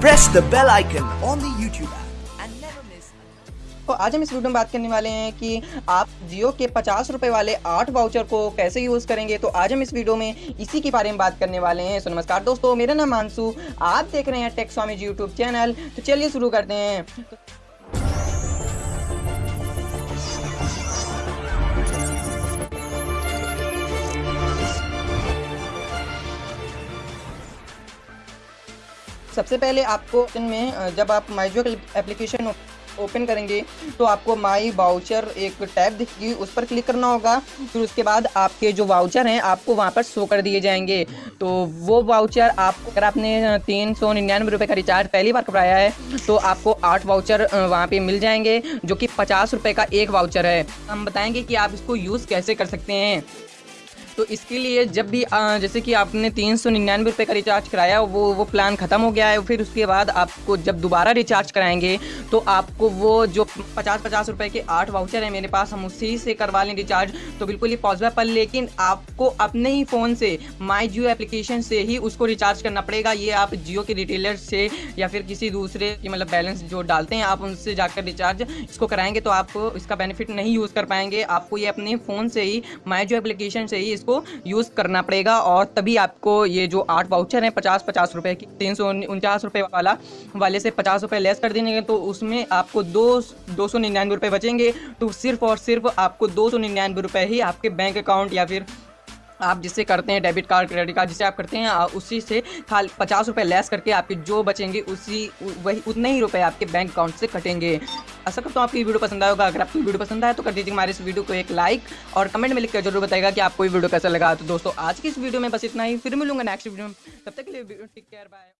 press the bell icon on the YouTube app. And never miss तो आज हम इस वीडियो में बात करने वाले हैं कि आप जियो के पचास रुपए वाले आठ वाउचर को कैसे यूज़ करेंगे? तो आज हम इस वीडियो में इसी के बारे में बात करने वाले हैं। सो नमस्कार दोस्तों मेरा नाम मानसू आप देख रहे हैं Tech Swami ji YouTube channel तो चलिए शुरू करते हैं। सबसे पहले आपको इनमें जब आप माइजो एप्लीकेशन ओपन करेंगे तो आपको माई वाउचर एक टैब दिखेगी, उस पर क्लिक करना होगा। फिर उसके बाद आपके जो वाउचर हैं, आपको वहाँ पर शो कर दिए जाएँगे। तो वो वाउचर आपको, अगर आपने तीन सौ निन्यानवे रुपये का रिचार्ज पहली बार कराया है तो आपको आठ वाउचर वहाँ पे मिल जाएँगे, जो कि पचास रुपये का एक वाउचर है। हम बताएँगे कि आप इसको यूज़ कैसे कर सकते हैं। तो इसके लिए जब भी जैसे कि आपने तीन सौ निन्यानवे रुपये का रिचार्ज कराया, वो वो प्लान ख़त्म हो गया है, फिर उसके बाद आपको जब दोबारा रिचार्ज कराएँगे तो आपको वो जो पचास पचास रुपये के आठ वाउचर है मेरे पास, हम उसी से करवा लें रिचार्ज तो बिल्कुल ही पॉसिबल पर लेकिन आपको अपने ही फ़ोन से माई जियो एप्लीकेशन से ही उसको रिचार्ज करना पड़ेगा। ये आप जियो के रिटेलर से या फिर किसी दूसरे की मतलब बैलेंस जो डालते हैं, आप उनसे जाकर रिचार्ज इसको कराएँगे तो आप इसका बेनिफिट नहीं यूज़ कर पाएँगे। आपको ये अपने फ़ोन से ही माई जियो एप्लीकेशन से ही इसको यूज़ करना पड़ेगा और तभी आपको ये जो आठ वाउचर हैं, पचास पचास रुपये की, तीन सौ उनचास रुपये वाला, वाले से पचास रुपये लेस कर देंगे तो उसमें आपको दो दो सौ निन्यानवे रुपये बचेंगे। तो सिर्फ़ और सिर्फ़ आपको दो सौ निन्यानवे रुपये ही आपके बैंक अकाउंट या फिर आप जिससे करते हैं डेबिट कार्ड क्रेडिट कार्ड जिसे आप करते हैं उसी से खाली, पचास रुपये लेस करके आपके जो बचेंगे, उसी वही, उतने ही रुपए आपके बैंक अकाउंट से कटेंगे। ऐसा करता हूँ आपकी वीडियो पसंद आया होगा अगर आपको वीडियो पसंद आया तो कर दीजिए हमारे इस वीडियो को एक लाइक और कमेंट में लिखकर ज़रूर बताएगा कि आपको वीडियो कैसा लगा। तो दोस्तों, आज की इस वीडियो में बस इतना ही। फिर मिलूँगा नेक्स्ट वीडियो में। तब तक के लिए टेक केयर, बाय।